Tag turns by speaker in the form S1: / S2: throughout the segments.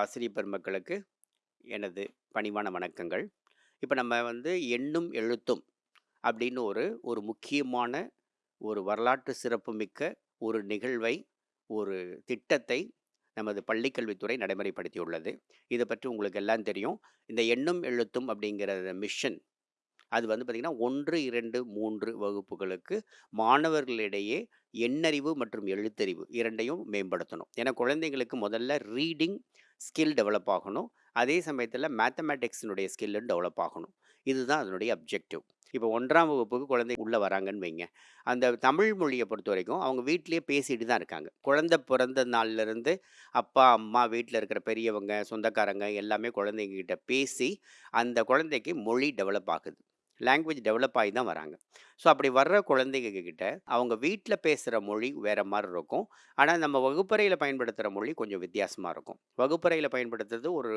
S1: ஆசிரிய பெருமக்களுக்கு எனது பணிவான வணக்கங்கள். இப்போ நம்ம வந்து எண்ணும் எழுத்தும் அப்படின்னு ஒரு ஒரு முக்கியமான ஒரு வரலாற்று சிறப்புமிக்க ஒரு நிகழ்வை, ஒரு திட்டத்தை நமது பள்ளிக்கல்வித்துறை நடைமுறைப்படுத்தியுள்ளது. இதை பற்றி உங்களுக்கு எல்லாம் தெரியும். இந்த எண்ணும் எழுத்தும் அப்படிங்கிற மிஷன் அது வந்து பார்த்தீங்கன்னா, 1, 2, 3 வகுப்புகளுக்கு மாணவர்களிடையே எண்ணறிவு மற்றும் எழுத்தறிவு இரண்டையும் மேம்படுத்தணும். ஏன்னா குழந்தைங்களுக்கு முதல்ல ரீடிங் ஸ்கில் டெவலப் ஆகணும். அதே சமயத்தில் மேத்தமேட்டிக்ஸினுடைய ஸ்கில்லும் டெவலப் ஆகணும். இதுதான் அதனுடைய அப்ஜெக்டிவ். இப்போ ஒன்றாம் வகுப்புக்கு குழந்தை உள்ளே வராங்கன்னு வைங்க. அந்த தமிழ் பொறுத்த வரைக்கும் அவங்க வீட்டிலேயே பேசிட்டு தான் இருக்காங்க. குழந்தை பிறந்த நாள்லேருந்து அப்பா, அம்மா, வீட்டில் இருக்கிற பெரியவங்க, சொந்தக்காரங்க எல்லாமே குழந்தைங்ககிட்ட பேசி, அந்த குழந்தைக்கு மொழி டெவலப் ஆகுது. லாங்குவேஜ் டெவலப் ஆகி தான் வராங்க. ஸோ அப்படி வர்ற குழந்தைங்கக்கிட்ட அவங்க வீட்டில் பேசுகிற மொழி வேறு மாதிரி இருக்கும். ஆனால் நம்ம வகுப்பறையில் பயன்படுத்துகிற மொழி கொஞ்சம் வித்தியாசமாக இருக்கும். வகுப்பறையில் பயன்படுத்துறது ஒரு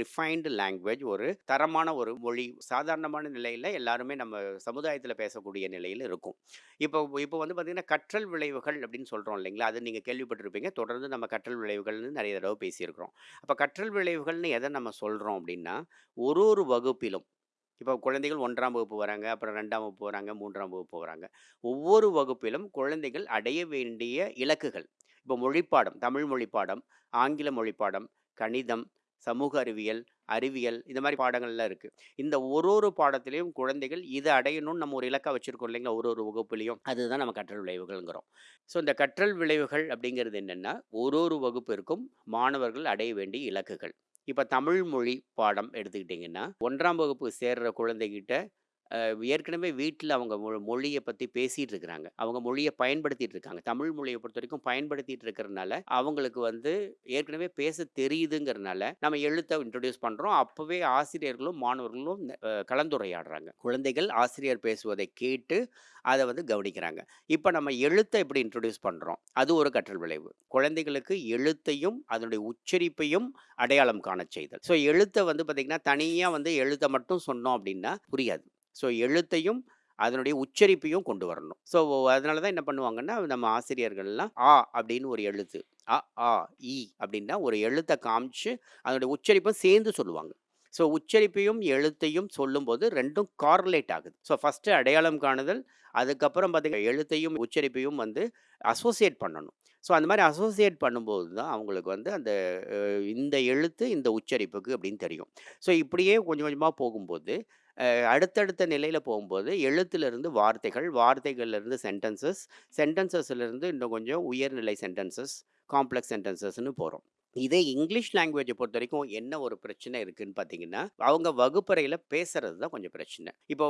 S1: ரிஃபைன்டு லாங்குவேஜ் ஒரு தரமான ஒரு மொழி. சாதாரணமான நிலையில் எல்லாருமே நம்ம சமுதாயத்தில் பேசக்கூடிய நிலையில் இருக்கும். இப்போ இப்போ வந்து பார்த்திங்கன்னா கற்றல் விளைவுகள் அப்படின்னு சொல்கிறோம் இல்லைங்களா? அது நீங்கள் கேள்விப்பட்டிருப்பீங்க. தொடர்ந்து நம்ம கற்றல் விளைவுகள்னு நிறைய தடவை பேசியிருக்கிறோம். அப்போ கற்றல் விளைவுகள்னு எதை நம்ம சொல்கிறோம் அப்படின்னா, ஒரு ஒரு வகுப்பிலும் இப்போ குழந்தைகள் ஒன்றாம் வகுப்பு வராங்க, அப்புறம் ரெண்டாம் வகுப்பு வராங்க, மூன்றாம் வகுப்பு வராங்க. ஒவ்வொரு வகுப்பிலும் குழந்தைகள் அடைய வேண்டிய இலக்குகள். இப்போ மொழிப்பாடம், தமிழ் மொழிப்பாடம், ஆங்கில மொழிப்பாடம், கணிதம், சமூக அறிவியல், அறிவியல் இந்த மாதிரி பாடங்கள்லாம் இருக்குது இந்த ஒரு ஒரு பாடத்துலேயும் குழந்தைகள் இதை அடையணும்னு நம்ம ஒரு இலக்கா வச்சுருக்கோம் இல்லைங்களா? ஒரு ஒரு வகுப்புலையும் அதுதான் நம்ம கற்றல் விளைவுகள்ங்கிறோம். ஸோ இந்த கற்றல் விளைவுகள் அப்படிங்கிறது என்னென்னா ஒரு ஒரு வகுப்பிற்கும் மாணவர்கள் அடைய வேண்டிய இலக்குகள். இப்ப தமிழ் மொழி பாடம் எடுத்துக்கிட்டிங்கன்னா ஒன்றாம் வகுப்பு சேர்ற குழந்தைகிட்ட ஏற்கனவே வீட்டில் அவங்க மொ மொழியை பற்றி பேசிகிட்டு இருக்கிறாங்க. அவங்க மொழியை பயன்படுத்திட்டு இருக்காங்க. தமிழ் மொழியை பொறுத்த வரைக்கும் பயன்படுத்திட்டு இருக்கிறனால, அவங்களுக்கு வந்து ஏற்கனவே பேச தெரியுதுங்கிறனால, நம்ம எழுத்தை இன்ட்ரடியூஸ் பண்ணுறோம் அப்போவே ஆசிரியர்களும், மாணவர்களும் கலந்துரையாடுறாங்க. குழந்தைகள் ஆசிரியர் பேசுவதை கேட்டு, அதை வந்து கவனிக்கிறாங்க. இப்போ நம்ம எழுத்தை இப்படி இன்ட்ரடியூஸ் பண்ணுறோம் அது ஒரு கற்றல் விளைவு. குழந்தைகளுக்கு எழுத்தையும், அதனுடைய உச்சரிப்பையும் அடையாளம் காண செய்தல். ஸோ எழுத்தை வந்து பார்த்திங்கன்னா தனியாக வந்து எழுத்தை மட்டும் சொன்னோம் அப்படின்னா புரியாது. ஸோ எழுத்தையும், அதனுடைய உச்சரிப்பையும் கொண்டு வரணும். ஸோ அதனால தான் என்ன பண்ணுவாங்கன்னா, நம்ம ஆசிரியர்கள்லாம் ஆ அப்படின்னு ஒரு எழுத்து. அ, ஆ, இ அப்படின்னா ஒரு எழுத்தை காமிச்சு, அதனுடைய உச்சரிப்பும் சேர்ந்து சொல்லுவாங்க. ஸோ உச்சரிப்பையும், எழுத்தையும் சொல்லும்போது ரெண்டும் கார்லேட் ஆகுது. ஸோ ஃபஸ்ட்டு அடையாளம் காணுதல், அதுக்கப்புறம் பார்த்தீங்கன்னா எழுத்தையும், உச்சரிப்பையும் வந்து அசோசியேட் பண்ணணும். ஸோ அந்த மாதிரி அசோசியேட் பண்ணும்போது தான் அவங்களுக்கு வந்து அந்த இந்த எழுத்து இந்த உச்சரிப்புக்கு அப்படின்னு தெரியும். ஸோ இப்படியே கொஞ்சம் கொஞ்சமாக போகும்போது, அடுத்தடுத்த நிலையில் போகும்போது எழுத்துலேருந்து வார்த்தைகள், வார்த்தைகள்லேருந்து சென்டென்சஸ், சென்டென்சஸ்லேருந்து இன்னும் கொஞ்சம் உயர்நிலை சென்டென்சஸ், காம்ப்ளெக்ஸ் சென்டென்சஸ்ன்னு போகிறோம் இதே இங்கிலீஷ் லாங்குவேஜை பொறுத்த வரைக்கும் என்ன ஒரு பிரச்சனை இருக்குன்னு பார்த்தீங்கன்னா, அவங்க வகுப்பறையில் பேசுறது தான் கொஞ்சம் பிரச்சனை. இப்போ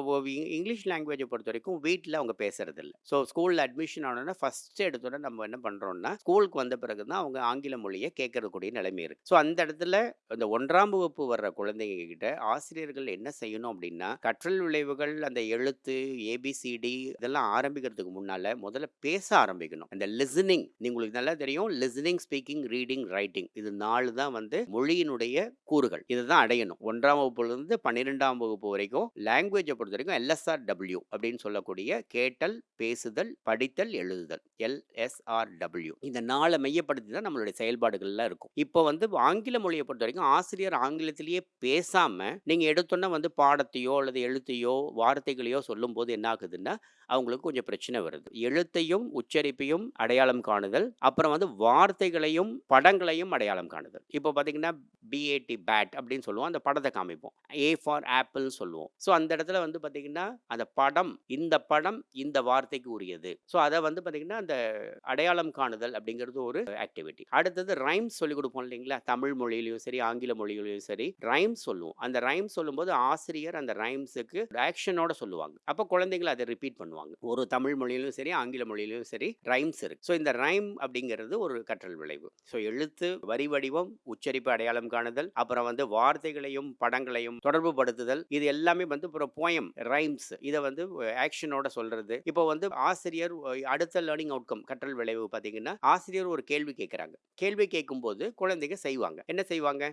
S1: இங்கிலீஷ் லாங்குவேஜை பொறுத்த வரைக்கும் வீட்டில் அவங்க பேசுகிறது இல்லை ஸோ ஸ்கூலில் அட்மிஷன் ஆனோன்னா ஃபஸ்ட்டு எடுத்தோட நம்ம என்ன பண்ணுறோம்னா ஸ்கூலுக்கு வந்த பிறகு தான் அவங்க ஆங்கில மொழியை கேட்கறக்கூடிய நிலைமை இருக்குது ஸோ அந்த இடத்துல இந்த ஒன்றாம் வகுப்பு வர்ற குழந்தைங்க கிட்ட ஆசிரியர்கள் என்ன செய்யணும் அப்படின்னா, கற்றல் விளைவுகள், அந்த எழுத்து, ஏபிசிடி இதெல்லாம் ஆரம்பிக்கிறதுக்கு முன்னால் முதல்ல பேச ஆரம்பிக்கணும். அந்த லிசனிங் உங்களுக்கு நல்லா தெரியும். லிசனிங், ஸ்பீக்கிங், ரீடிங், ரைட்டிங் இது நாலு தான் வந்து மொழியினுடைய கூறுகள். இதுதான் அடையணும். ஒன்றாம் வகுப்புலேருந்து பன்னிரெண்டாம் வகுப்பு வரைக்கும் லாங்குவேஜை பொறுத்த வரைக்கும் எல்எஸ்ஆர் டபிள்யூ அப்படின்னு சொல்லக்கூடிய கேட்டல், பேசுதல், படித்தல், எழுதுதல். எல்எஸ்ஆர்டபிள்யூ இந்த நாளை மையப்படுத்தி தான் நம்மளுடைய செயல்பாடுகள்லாம் இருக்கும். இப்போ வந்து ஆங்கில மொழியை பொறுத்த வரைக்கும் ஆசிரியர் ஆங்கிலத்திலேயே பேசாமல் நீங்கள் எடுத்தோன்னா வந்து பாடத்தையோ அல்லது எழுத்தையோ, வார்த்தைகளையோ சொல்லும்போது என்ன ஆகுதுன்னா, அவங்களுக்கு கொஞ்சம் பிரச்சனை வருது. எழுத்தையும், உச்சரிப்பையும் அடையாளம் காணுதல், அப்புறம் வந்து வார்த்தைகளையும், படங்களையும் அடையாளம் காணுதல். இப்போ பார்த்தீங்கன்னா, பிஏடி பேட் அப்படின்னு சொல்லுவோம். அந்த படத்தை காமிப்போம். ஏ ஃபார் ஆப்பிள்னு சொல்லுவோம். ஸோ அந்த இடத்துல வந்து பார்த்தீங்கன்னா, அந்த படம், இந்த படம் இந்த வார்த்தைக்கு உரியது. ஸோ அதை வந்து பார்த்தீங்கன்னா, அந்த அடையாளம் காணுதல் அப்படிங்கிறது ஒரு ஆக்டிவிட்டி. அடுத்தது ரைம்ஸ் சொல்லிக் கொடுப்போம் இல்லைங்களா? தமிழ் மொழியிலையும் சரி, ஆங்கில மொழியிலையும் சரி, ரைம்ஸ் சொல்லுவோம். அந்த ரைம் சொல்லும்போது ஆசிரியர் அந்த ரைம்ஸுக்கு ஆக்ஷனோட சொல்லுவாங்க. அப்போ குழந்தைகள் அதை ரிப்பீட் பண்ணுவாங்க. ஒரு தமிழ் மொழியிலும் சரி, ஆங்கில மொழியிலும் சரி ரைம்ஸ் இருக்கு. ஸோ இந்த ரைம் அப்படிங்கிறது ஒரு கற்றல் விளைவு. ஸோ எழுத்து, வரி வடிவம், உச்சரிப்பு அடையாளம் காணுதல், அப்புறம் வந்து வார்த்தைகளையும், படங்களையும் தொடர்பு படுத்துதல், இது எல்லாமே வந்து அப்புறம் போயம், ரைம்ஸ் இதை வந்து ஆக்ஷனோட சொல்றது. இப்போ வந்து ஆசிரியர் அடுத்த லேர்னிங் அவுட்கம் கற்றல் விளைவு பார்த்தீங்கன்னா, ஆசிரியர் ஒரு கேள்வி கேட்குறாங்க கேள்வி கேட்கும்போது குழந்தைங்க செய்வாங்க. என்ன செய்வாங்க?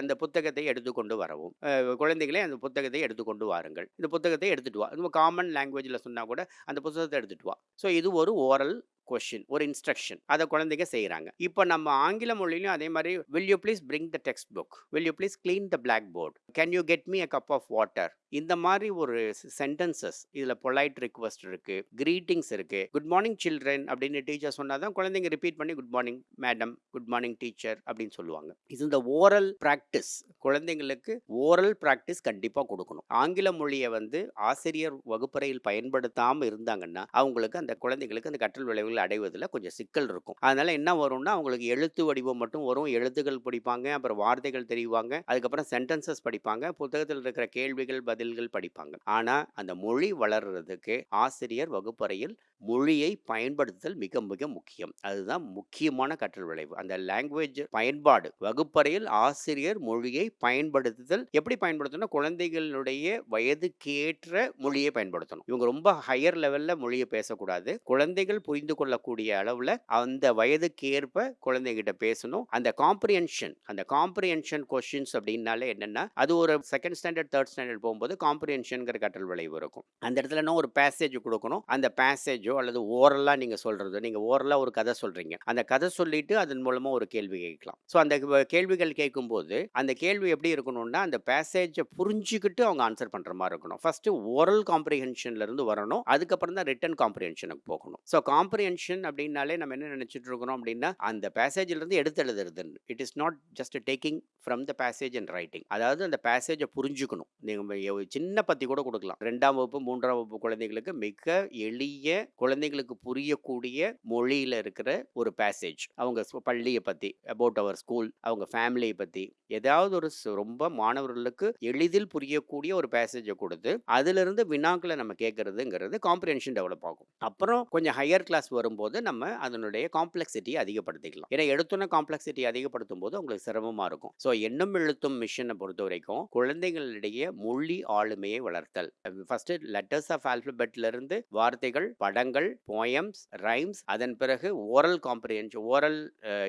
S1: அந்த புத்தகத்தை எடுத்துக்கொண்டு வரவும். குழந்தைகளே அந்த புத்தகத்தை எடுத்துக்கொண்டு வாருங்கள். இந்த புத்தகத்தை எடுத்துட்டு வா. நம்ம காமன் லாங்குவேஜில் சொன்னால் கூட அந்த புத்தகத்தை எடுத்துட்டு வா. ஸோ இது ஒரு ஓரல் கொஷின் ஒரு இன்ஸ்ட்ரக்ஷன் அதை குழந்தைங்க செய்கிறாங்க இப்போ நம்ம ஆங்கில மொழியிலும் அதே மாதிரி will you please bring the textbook will you please clean the blackboard can you get me a cup of water இந்த மாதிரி ஒரு சென்டென்சஸ். இதில் பொலைட் ரிக்வஸ்ட் இருக்குது க்ரீட்டிங்ஸ் இருக்குது குட் மார்னிங் சில்ட்ரன் அப்படின்னு டீச்சர் சொன்னால் தான் குழந்தைங்க ரிப்பீட் பண்ணி good morning madam good morning teacher அப்படின்னு சொல்லுவாங்க. இது இந்த ஓரல் ப்ராக்டிஸ். குழந்தைங்களுக்கு ஓரல் ப்ராக்டிஸ் கண்டிப்பாக கொடுக்கணும். ஆங்கில மொழியை வந்து ஆசிரியர் வகுப்பறையில் பயன்படுத்தாமல் இருந்தாங்கன்னா அவங்களுக்கு அந்த குழந்தைங்களுக்கு அந்த கற்றல் விளைவுகள் அடைவதில் கொஞ்சம் சிக்கல் இருக்கும். அதனால் என்ன வரும்னா அவங்களுக்கு எழுத்து வடிவம் மட்டும் வரும். எழுத்துக்கள் படிப்பாங்க அப்புறம் வார்த்தைகள் தெரிவாங்க. அதுக்கப்புறம் சென்டென்சஸ் படிப்பாங்க. புத்தகத்தில் இருக்கிற கேள்விகள் பதில்கள் படிப்பாங்க. ஆனால் அந்த மொழி வளர்றதுக்கு ஆசிரியர் வகுப்பறையில் மொழியை பயன்படுத்துதல் மிக மிக முக்கியம். அதுதான் முக்கியமான கற்றல் விளைவு. அந்த லாங்குவேஜ் பயன்பாடு வகுப்பறையில் ஆசிரியர் மொழியை பயன்படுத்துதல். எப்படி பயன்படுத்தணும் குழந்தைகளுடைய வயதுக்கேற்ற மொழியை பயன்படுத்தணும். இவங்க ரொம்ப ஹையர் லெவல்ல மொழியை பேசக்கூடாது. குழந்தைகள் புரிந்து கொள்ளக்கூடிய அளவில் அந்த வயதுக்கேற்ப குழந்தைகிட்ட பேசணும். அந்த காம்ப்ரியன்ஷன் அந்த காம்ப்ரியன்ஷன் கொஷின்ஸ் அப்படின்னாலே என்னென்னா அது ஒரு செகண்ட் ஸ்டாண்டர்ட் தேர்ட் ஸ்டாண்டர்ட் போகும்போது காம்ப்ரிஹென்ஷன்ங்கிற கற்றல் விளைவு இருக்கும். அந்த இடத்துல இன்னும் ஒரு பேசேஜ் கொடுக்கணும். அந்த பேசேஜ் அல்லது ஓரலாக நீங்கள் சொல்கிறது நீங்கள் ஓரலாக ஒரு கதை சொல்கிறீங்க அந்த கதை சொல்லிட்டு அதன் மூலமாக ஒரு கேள்வி கேட்கலாம். ஸோ அந்த கேள்விகள் கேட்கும்போது அந்த கேள்வி எப்படி இருக்கணும்னா அந்த பேசேஜை புரிஞ்சுக்கிட்டு அவங்க ஆன்சர் பண்ணுற மாதிரி இருக்கணும். ஃபஸ்ட்டு ஓரல் காம்ப்ரிஹென்ஷன்லேருந்து வரணும். அதுக்கப்புறம் தான் ரிட்டன் காம்ப்ரிஹென்ஷனுக்கு போகணும். ஸோ காம்ப்ரிஹென்ஷன் அப்படின்னாலே நம்ம என்ன நினச்சிட்டு இருக்கிறோம் அப்படின்னா அந்த பேசேஜிலேருந்து எடுத்து எழுதுறது it is not just taking from the passage and writing அதாவது அந்த பேசேஜை புரிஞ்சுக்கணும். நீங்கள் சின்ன பத்தி கூட கொடுக்கலாம். ரெண்டாம் வகுப்பு மூன்றாம் வகுப்பு குழந்தைகளுக்கு மிக எளிய குழந்தைங்களுக்கு புரியக்கூடிய மொழியில் இருக்கிற ஒரு பேசேஜ் அவங்க பள்ளியை பற்றி அபவுட் அவர் ஸ்கூல் அவங்க ஃபேமிலியை பற்றி ஏதாவது ஒரு ரொம்ப மாணவர்களுக்கு எளிதில் புரியக்கூடிய ஒரு பேசேஜை கொடுத்து அதிலிருந்து வினாக்களை நம்ம கேட்கறதுங்கிறது காம்ப்ரிஹென்ஷன் டெவலப் ஆகும். அப்புறம் கொஞ்சம் ஹையர் கிளாஸ் வரும்போது நம்ம அதனுடைய காம்ப்ளெக்சிட்டியை அதிகப்படுத்திக்கலாம். ஏன்னா எடுத்தோன்னே காம்ப்ளெக்சிட்டி அதிகப்படுத்தும் போது உங்களுக்கு சிரமமாக இருக்கும். ஸோ எண்ணம் எழுத்தும் மிஷனை பொறுத்த வரைக்கும் குழந்தைகளிடையே மொழி ஆளுமையை வளர்த்தல். ஃபர்ஸ்ட் லெட்டர்ஸ் ஆஃப் ஆல்பபெட்ல வார்த்தைகள் படங்கள் படங்கள் போயம்ஸ் ரைம்ஸ் அதன் பிறகு oral comprehension oral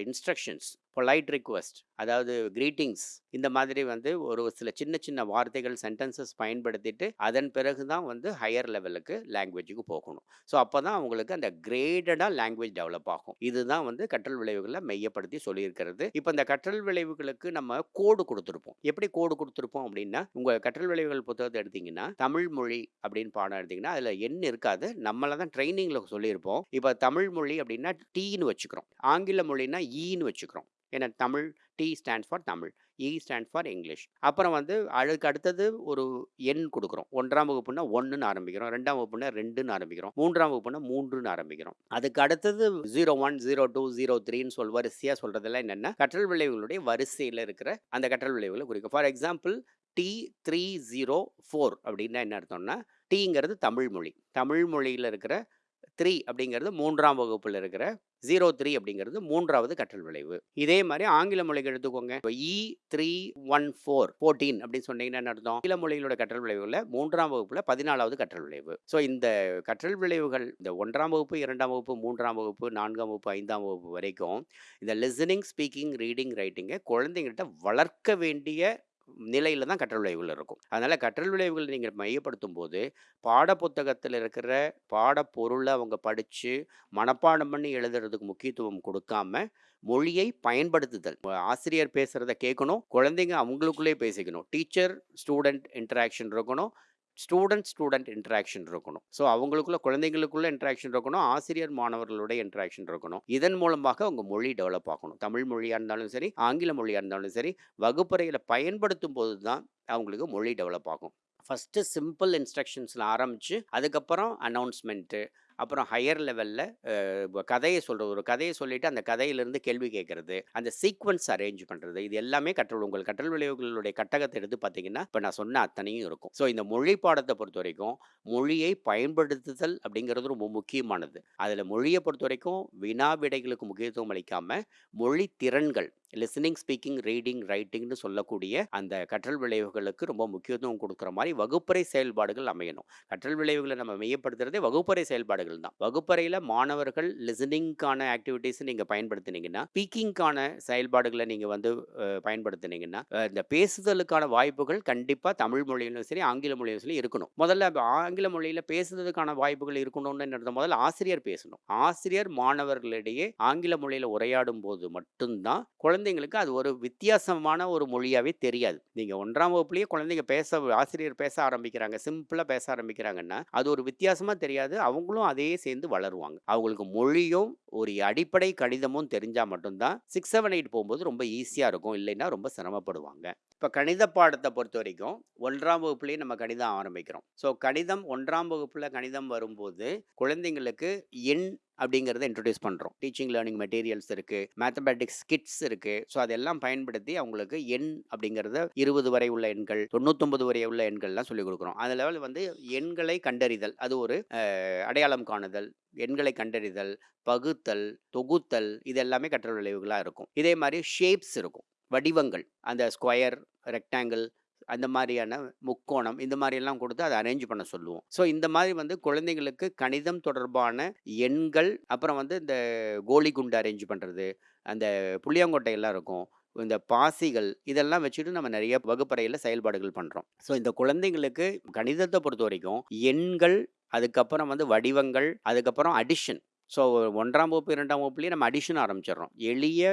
S1: instructions polite request அதாவது கிரீட்டிங்ஸ் இந்த மாதிரி வந்து ஒரு சில சின்ன சின்ன வார்த்தைகள் சென்டென்சஸ் பயன்படுத்திட்டு அதன் பிறகு தான் வந்து ஹையர் லெவலுக்கு லாங்குவேஜுக்கு போகணும். ஸோ அப்போ தான் அவங்களுக்கு அந்த கிரேடடாக லாங்குவேஜ் டெவலப் ஆகும். இதுதான் வந்து கற்றல் விளைவுகளை மையப்படுத்தி சொல்லியிருக்கிறது. இப்போ இந்த கற்றல் விளைவுகளுக்கு நம்ம கோடு கொடுத்துருப்போம். எப்படி கோடு கொடுத்துருப்போம் அப்படின்னா உங்கள் கற்றல் விளைவுகள் புத்தகத்தை எடுத்தீங்கன்னா தமிழ் மொழி அப்படின்னு பாடம் எடுத்தீங்கன்னா அதில் எண் இருக்காது. நம்மளை தான் ட்ரைனிங்கில் சொல்லியிருப்போம். இப்போ தமிழ் மொழி அப்படின்னா டீன்னு வச்சுக்கிறோம். ஆங்கில மொழினா ஈன்னு e வச்சுக்கிறோம். ஏன்னா Tamil T stands for Tamil E stand for English அப்புறம் வந்து அதுக்கு அடுத்தது ஒரு எண் கொடுக்குறோம். ஒன்றாம் வகுப்புனா ஒன்றுன்னு ஆரம்பிக்கிறோம். ரெண்டாம் வகுப்புனா ரெண்டுன்னு ஆரம்பிக்கிறோம். மூன்றாம் வகுப்புனா மூன்றுன்னு ஆரம்பிக்கிறோம். அதுக்கு அடுத்தது zero one zero two zero த்ரீன்னு சொல் வரிசையாக சொல்கிறதெல்லாம் என்னென்னா கற்றல் விளைவுகளுடைய வரிசையில் இருக்கிற அந்த கற்றல் விளைவுகளை குறிக்கும். For example T three zero four அப்படின்னா என்ன அர்த்தம்னா டீங்கிறது தமிழ் மொழி. தமிழ் மொழியில் இருக்கிற த்ரீ அப்படிங்கிறது மூன்றாம் வகுப்பில் இருக்கிற ஜீரோ த்ரீ அப்படிங்கிறது மூன்றாவது கற்றல் விளைவு. இதே மாதிரி ஆங்கில மொழிகள் எடுத்துக்கோங்க. இப்போ E three one four fourteen அப்படின்னு சொன்னீங்கன்னா என்ன அர்த்தம்? ஆங்கில மொழிகளோட கற்றல் விளைவுல மூன்றாம் வகுப்புல பதினாலாவது கற்றல் விளைவு. ஸோ இந்த கற்றல் விளைவுகள் இந்த ஒன்றாம் வகுப்பு இரண்டாம் வகுப்பு மூன்றாம் வகுப்பு நான்காம் வகுப்பு ஐந்தாம் வகுப்பு வரைக்கும் இந்த லிசனிங் ஸ்பீக்கிங் ரீடிங் ரைட்டிங்கை குழந்தைங்கள்ட்ட வளர்க்க வேண்டிய நிலையில் தான் கற்றல் விளைவுகள் இருக்கும். அதனால் கற்றல் விளைவுகள் நீங்கள் மையப்படுத்தும் போது பாடப்புத்தகத்தில் இருக்கிற பாடப்பொருளை அவங்க படித்து மனப்பாடம் பண்ணி எழுதுறதுக்கு முக்கியத்துவம் கொடுக்காம மொழியை பயன்படுத்துதல். ஆசிரியர் பேசுகிறத கேட்கணும் குழந்தைங்க அவங்களுக்குள்ளே பேசிக்கணும். டீச்சர் ஸ்டூடெண்ட் இன்ட்ராக்ஷன் இருக்கணும் ஸ்டூடெண்ட் ஸ்டூடெண்ட் இன்ட்ராக்ஷன் இருக்கணும். ஸோ அவங்களுக்குள்ள குழந்தைங்களுக்குள்ள இன்ட்ராக்ஷன் இருக்கணும். ஆசிரியர் மாணவர்களுடைய இன்ட்ராக்ஷன் இருக்கணும். இதன் மூலமாக அவங்க மொழி டெவலப் ஆகணும். தமிழ் மொழியாக இருந்தாலும் சரி ஆங்கில மொழியாக இருந்தாலும் சரி வகுப்பறையில் பயன்படுத்தும் போது தான் அவங்களுக்கு மொழி டெவலப் ஆகும். ஃபஸ்ட்டு சிம்பிள் இன்ஸ்ட்ரக்ஷன்ஸில் ஆரம்பித்து அதுக்கப்புறம் அனௌன்ஸ்மெண்ட்டு அப்புறம் ஹையர் லெவலில் கதையை சொல்கிறது ஒரு கதையை சொல்லிவிட்டு அந்த கதையிலிருந்து கேள்வி கேட்குறது. அந்த சீக்வன்ஸ் அரேஞ்ச் பண்ணுறது இது எல்லாமே கற்றல் உங்கள் கற்றல் விளைவுகளுடைய கட்டகத்தை எடுத்து பார்த்தீங்கன்னா இப்போ நான் சொன்ன அத்தனையும் இருக்கும். ஸோ இந்த மொழி பாடத்தை பொறுத்த வரைக்கும் மொழியை பயன்படுத்துதல் அப்படிங்கிறது ரொம்ப முக்கியமானது. அதில் மொழியை பொறுத்த வரைக்கும் வினா விடைகளுக்கு முக்கியத்துவம் அளிக்காமல் மொழி திறன்கள் லிசனிங் ஸ்பீக்கிங் ரீடிங் ரைட்டிங்னு சொல்லக்கூடிய அந்த கற்றல் விளைவுகளுக்கு ரொம்ப முக்கியத்துவம் கொடுக்குற மாதிரி வகுப்பறை செயல்பாடுகள் அமையணும். கற்றல் விளைவுகளை நம்ம மையப்படுத்துறதே வகுப்பறை செயல்பாடுகள் தான். வகுப்பறையில் மாணவர்கள் லிசனிங்க்கான ஆக்டிவிட்டீஸ் நீங்கள் பயன்படுத்தினீங்கன்னா ஸ்பீக்கிங்க்கான செயல்பாடுகளை நீங்கள் வந்து பயன்படுத்தினீங்கன்னா இந்த பேசுதலுக்கான வாய்ப்புகள் கண்டிப்பாக தமிழ் மொழியிலும் சரி ஆங்கில மொழியிலும் சரி இருக்கணும். முதல்ல ஆங்கில மொழியில் பேசுறதுக்கான வாய்ப்புகள் இருக்கணும்னு என்ன முதல்ல ஆசிரியர் பேசணும். ஆசிரியர் மாணவர்களிடையே ஆங்கில மொழியில் உரையாடும் போது மட்டும்தான் குழந்தைங்களுக்கு அது ஒரு வித்தியாசமான ஒரு மொழியாகவே தெரியாது. நீங்கள் ஒன்றாம் வகுப்புலேயே குழந்தைங்க பேச ஆசிரியர் பேச ஆரம்பிக்கிறாங்க சிம்பிளாக பேச ஆரம்பிக்கிறாங்கன்னா அது ஒரு வித்தியாசமாக தெரியாது. அவங்களும் அதையே சேர்ந்து வளருவாங்க. அவங்களுக்கு மொழியும் ஒரு அடிப்படை கணிதமும் தெரிஞ்சால் மட்டும்தான் சிக்ஸ் செவன் எயிட் போகும்போது ரொம்ப ஈஸியாக இருக்கும். இல்லைன்னா ரொம்ப சிரமப்படுவாங்க. இப்போ கணித பாடத்தை பொறுத்த வரைக்கும் ஒன்றாம் வகுப்புலேயே நம்ம கணிதம் ஆரம்பிக்கிறோம். ஸோ கணிதம் ஒன்றாம் வகுப்பில் கணிதம் வரும்போது குழந்தைங்களுக்கு எண் அப்படிங்கிறத இன்ட்ரடியூஸ் பண்ணுறோம் டீச்சிங் லேர்னிங் மெட்டீரியல்ஸ் இருக்குது மேத்தமேட்டிக்ஸ் கிட்ஸ் இருக்குது ஸோ அதெல்லாம் பயன்படுத்தி அவங்களுக்கு எண் அப்படிங்கிறத இருபது வரை உள்ள எண்கள் தொண்ணூத்தொம்பது வரை உள்ள எண்கள்லாம் சொல்லிக் கொடுக்குறோம். அந்த லெவலில் வந்து எண்களை கண்டறிதல். அது ஒரு அடையாளம் காணுதல் எண்களை கண்டறிதல் பகுத்தல் தொகுத்தல் இது எல்லாமே கற்றல் விளைவுகளாக இருக்கும். இதே மாதிரி ஷேப்ஸ் இருக்கும். வடிவங்கள். அந்த ஸ்கொயர் ரெக்டாங்கிள் அந்த மாதிரியான முக்கோணம் இந்த மாதிரியெல்லாம் கொடுத்து அதை அரேஞ்ச் பண்ண சொல்லுவோம். ஸோ இந்த மாதிரி வந்து குழந்தைங்களுக்கு கணிதம் தொடர்பான எண்கள் அப்புறம் வந்து இந்த கோலி குண்டு அரேஞ்ச் பண்ணுறது அந்த புளியங்கொட்டையெல்லாம் இருக்கும் இந்த பாசிகள் இதெல்லாம் வச்சுட்டு நம்ம நிறைய வகுப்பறையில் செயல்பாடுகள் பண்ணுறோம் ஸோ இந்த குழந்தைங்களுக்கு கணிதத்தை பொறுத்த வரைக்கும் எண்கள் அதுக்கப்புறம் வந்து வடிவங்கள் அதுக்கப்புறம் அடிஷன் ஸோ ஒன்றாம் வகுப்பு இரண்டாம் வகுப்புலேயே நம்ம அடிஷன் ஆரம்பிச்சிடுறோம். எளிய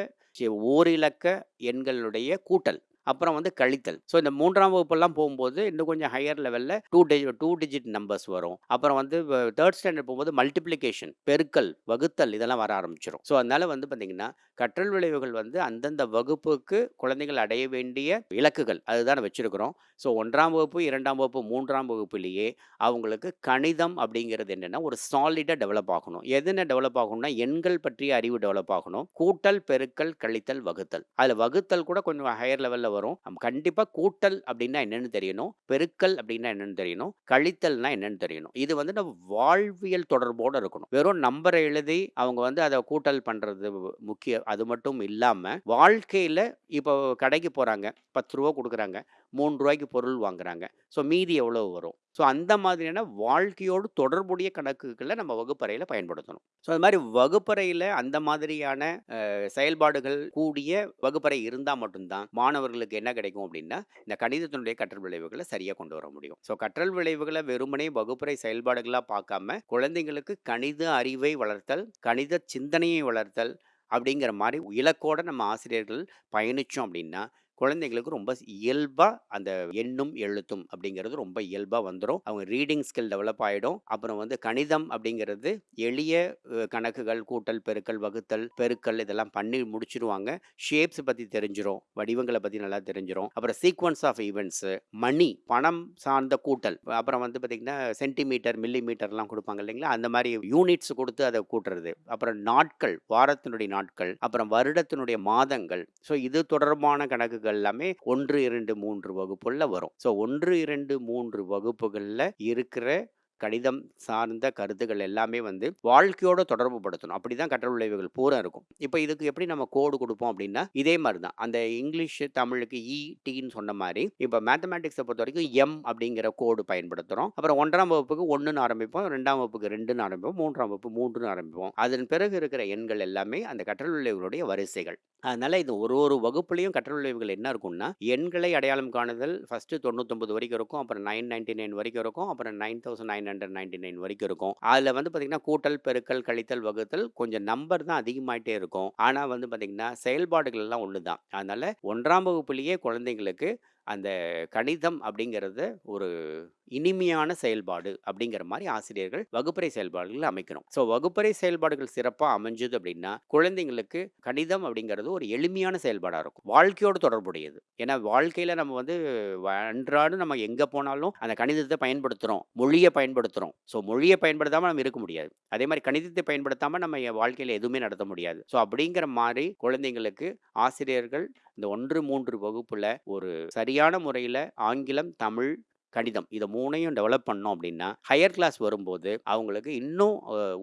S1: ஓரிலக்க எண்களுடைய கூட்டல். அப்புறம் வந்து கழித்தல். ஸோ இந்த மூன்றாம் வகுப்பெல்லாம் போகும்போது இன்னும் கொஞ்சம் ஹையர் லெவலில் two digi two digit numbers வரும். அப்புறம் வந்து தேர்ட் ஸ்டாண்டர்ட் போகும்போது மல்டிப்ளிகேஷன் பெருக்கல் வகுத்தல் இதெல்லாம் வர ஆரம்பிச்சிடும் ஸோ அதனால் வந்து பார்த்திங்கன்னா கற்றல் விளைவுகள் வந்து அந்தந்த வகுப்புக்கு குழந்தைகள் அடைய வேண்டிய இலக்குகள் அதுதான் வச்சுருக்கிறோம். ஸோ ஒன்றாம் வகுப்பு இரண்டாம் வகுப்பு மூன்றாம் வகுப்புலேயே அவங்களுக்கு கணிதம் அப்படிங்கிறது என்னென்னா ஒரு சாலிடாக டெவலப் ஆகணும். எதுன்னு டெவலப் ஆகணும்னா எண்கள் பற்றிய அறிவு டெவலப் ஆகணும். கூட்டல் பெருக்கல் கழித்தல் வகுத்தல். அதில் வகுத்தல் கூட கொஞ்சம் ஹையர் லெவலில் வரும். நம்ம கண்டிப்பாக கூட்டல் அப்படின்னா என்னென்னு தெரியணும். பெருக்கல் அப்படின்னா என்னென்னு தெரியணும். கழித்தல்னா என்னென்னு தெரியணும். இது வந்து நம்ம வாழ்வியல் தொடர்போடு இருக்கணும். வெறும் நம்பரை எழுதி அவங்க வந்து அதை கூட்டல் பண்ணுறது முக்கியம். அது மட்டும் இல்லாமல் வாழ்க்கையில் இப்போ கடைக்கு போகிறாங்க பத்து ரூபா கொடுக்குறாங்க. மூணு ரூபாய்க்கு பொருள் வாங்குறாங்க. ஸோ மீதி எவ்வளோ வரும்? ஸோ அந்த மாதிரியான வாழ்க்கையோடு தொடர்புடைய கணக்குகளை நம்ம வகுப்பறையில் பயன்படுத்தணும். ஸோ அது மாதிரி வகுப்பறையில் அந்த மாதிரியான செயல்பாடுகள் கூடிய வகுப்பறை இருந்தால் மட்டும்தான் மாணவர்களுக்கு என்ன கிடைக்கும் அப்படின்னா இந்த கணிதத்தினுடைய கற்றல் விளைவுகளை சரியாக கொண்டு வர முடியும். ஸோ கற்றல் விளைவுகளை வெறுமனே வகுப்பறை செயல்பாடுகளாக பார்க்காம குழந்தைங்களுக்கு கணித அறிவை வளர்த்தல் கணித சிந்தனையை வளர்த்தல் அப்படிங்கிற மாதிரி இலக்கோட நம்ம ஆசிரியர்கள் பயணித்தோம் அப்படின்னா குழந்தைங்களுக்கு ரொம்ப இயல்பாக அந்த எண்ணும் எழுத்தும் அப்படிங்கிறது ரொம்ப இயல்பாக வந்துடும் அவங்க ரீடிங் ஸ்கில் டெவலப் ஆகிடும் அப்புறம் வந்து கணிதம் அப்படிங்கிறது எளிய கணக்குகள் கூட்டல் பெருக்கல் வகுத்தல் பெருக்கல் இதெல்லாம் பண்ணி முடிச்சிருவாங்க. ஷேப்ஸ் பற்றி தெரிஞ்சிடும் வடிவங்களை பற்றி நல்லா தெரிஞ்சிரும். அப்புறம் சீக்வன்ஸ் ஆஃப் ஈவெண்ட்ஸு மணி பணம் சார்ந்த கூட்டல். அப்புறம் வந்து பார்த்திங்கன்னா சென்டிமீட்டர் மில்லி மீட்டர்லாம் கொடுப்பாங்க இல்லைங்களா? அந்த மாதிரி யூனிட்ஸ் கொடுத்து அதை கூட்டுறது. அப்புறம் நாட்கள் வாரத்தினுடைய நாட்கள் அப்புறம் வருடத்தினுடைய மாதங்கள். ஸோ இது தொடர்பான வகுப்புகள் எல்லாமே ஒன்று இரண்டு மூன்று வகுப்புல வரும். ஸோ ஒன்று இரண்டு மூன்று வகுப்புகளில் இருக்கிற கணிதம் சார்ந்த கருத்துக்கள் எல்லாமே வந்து வாழ்க்கையோட தொடர்பு படுத்தணும். அப்படி தான் கற்றல் விளைவுகள் பூரா இருக்கும். இப்போ இதுக்கு எப்படி நம்ம கோடு கொடுப்போம் அப்படின்னா இதே மாதிரி தான். அந்த இங்கிலீஷ் தமிழுக்கு e, இ டின்னு சொன்ன மாதிரி இப்போ மேத்தமேட்டிக்ஸை பொறுத்த வரைக்கும் எம் அப்படிங்கிற கோடு பயன்படுத்துகிறோம் அப்புறம் ஒன்றாம் வகுப்புக்கு ஒன்றுன்னு ஆரம்பிப்போம் ரெண்டாம் வகுப்புக்கு ரெண்டுன்னு ஆரம்பிப்போம் மூன்றாம் வகுப்பு மூன்றுன்னு ஆரம்பிப்போம். அதன் பிறகு இருக்கிற எண்கள் எல்லாமே அந்த கற்றல் விளைவுகளுடைய வரிசைகள். அதனால் இது ஒரு ஒரு வகுப்புலையும் கற்றல் விளைவுகள் என்ன இருக்கும்னா எண்களை அடையாளம் காணுதல் ஃபஸ்ட்டு தொண்ணூத்தொம்பது வரைக்கும் இருக்கும் அப்புறம் நைன் நைன்டி நைன் வரைக்கும் இருக்கும் அப்புறம் nine thousand nine hundred ninety nine வரைக்கும் இருக்கும். அதில் வந்து பார்த்தீங்கன்னா கூட்டல் பெருக்கல் கழித்தல் வகுத்தல் கொஞ்சம் நம்பர் தான் அதிகமாயிட்டே இருக்கும். ஆனால் வந்து பார்த்தீங்கன்னா செயல்பாடுகள் எல்லாம் ஒன்று தான் அதனால ஒன்றாம் வகுப்புலேயே குழந்தைங்களுக்கு அந்த கணிதம் அப்படிங்கிறது ஒரு இனிமையான செயல்பாடு அப்படிங்கிற மாதிரி ஆசிரியர்கள் வகுப்பறை செயல்பாடுகள் அமைக்கணும். ஸோ வகுப்பறை செயல்பாடுகள் சிறப்பாக அமைஞ்சது அப்படின்னா குழந்தைங்களுக்கு கணிதம் அப்படிங்கிறது ஒரு எளிமையான செயல்பாடாக இருக்கும். வாழ்க்கையோடு தொடர்புடையது. ஏன்னா வாழ்க்கையில் நம்ம வந்து வ- அன்றாடம் நம்ம எங்கே போனாலும் அந்த கணிதத்தை பயன்படுத்துகிறோம் மொழியை பயன்படுத்துகிறோம் ஸோ மொழியை பயன்படுத்தாமல் நம்ம இருக்க முடியாது. அதே மாதிரி கணிதத்தை பயன்படுத்தாமல் நம்ம வாழ்க்கையில் எதுவுமே நடத்த முடியாது. ஸோ அப்படிங்கிற மாதிரி குழந்தைங்களுக்கு ஆசிரியர்கள் இந்த ஒன்று மூன்று வகுப்பில் ஒரு சரியான முறையில் ஆங்கிலம் தமிழ் கணிதம் இதை மூணையும் டெவலப் பண்ணோம் அப்படின்னா ஹையர் கிளாஸ் வரும்போது அவங்களுக்கு இன்னும்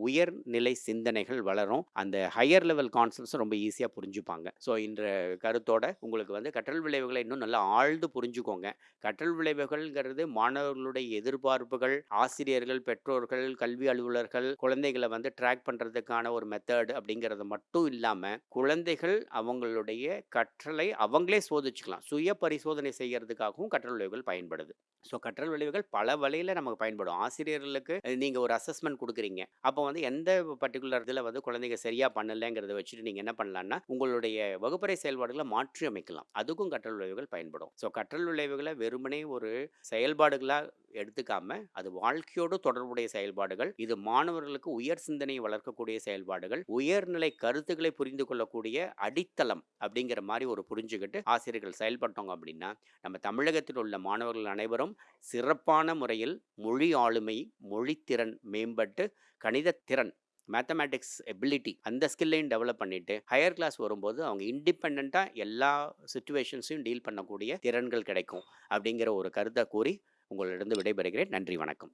S1: உயர்நிலை சிந்தனைகள் வளரும். அந்த ஹையர் லெவல் கான்செப்ட்ஸ் ரொம்ப ஈஸியாக புரிஞ்சுப்பாங்க. ஸோ இந்த கருத்தோட உங்களுக்கு வந்து கற்றல் விளைவுகளை இன்னும் நல்லா ஆழ்ந்து புரிஞ்சுக்கோங்க. கற்றல் விளைவுகள்ங்கிறது மாணவர்களுடைய எதிர்பார்ப்புகள் ஆசிரியர்கள் பெற்றோர்கள் கல்வி அலுவலர்கள் குழந்தைகளை வந்து ட்ராக் பண்ணுறதுக்கான ஒரு மெத்தட் அப்படிங்கிறது மட்டும் இல்லாமல் குழந்தைகள் அவங்களுடைய கற்றலை அவங்களே சோதிச்சுக்கலாம். சுய பரிசோதனை செய்கிறதுக்காகவும் கற்றல் விளைவுகள் பயன்படுது. ஸோ கற்றல் விளைவுகள் பல வழியில் நமக்கு பயன்படும். ஆசிரியர்களுக்கு நீங்கள் ஒரு அசஸ்மெண்ட் கொடுக்குறீங்க. அப்போ வந்து எந்த பர்டிகுலர் இதில் வந்து குழந்தைங்க சரியாக பண்ணலைங்கிறத வச்சுட்டு நீங்கள் என்ன பண்ணலான்னா உங்களுடைய வகுப்பறை செயல்பாடுகளை மாற்றி அமைக்கலாம் அதுக்கும் கற்றல் விளைவுகள் பயன்படும். ஸோ கற்றல் விளைவுகளை வெறுமனே ஒரு செயல்பாடுகளாக எடுத்துக்காம அது வாழ்க்கையோடு தொடர்புடைய செயல்பாடுகள் இது மாணவர்களுக்கு உயர் சிந்தனையை வளர்க்கக்கூடிய செயல்பாடுகள் உயர்நிலை கருத்துக்களை புரிந்து கொள்ளக்கூடிய அடித்தளம் அப்படிங்கிற மாதிரி ஒரு புரிஞ்சுக்கிட்டு ஆசிரியர்கள் செயல்பட்டோங்க அப்படின்னா நம்ம தமிழகத்தில் உள்ள மாணவர்கள் அனைவரும் சிறப்பான முறையில் மொழி ஆளுமை மொழித்திறன் மேம்பட்டு கணிதத்திறன் மேத்தமேட்டிக்ஸ் எபிலிட்டி அந்த ஸ்கில்லையும் டெவலப் பண்ணிட்டு ஹையர் கிளாஸ் வரும்போது அவங்க இண்டிபெண்ட்டாக எல்லா சுச்சுவேஷன்ஸையும் டீல் பண்ணக்கூடிய திறன்கள் கிடைக்கும் அப்படிங்கிற ஒரு கருத்தை கூறி உங்களிடம் விடைபெறுகிறேன். நன்றி வணக்கம்.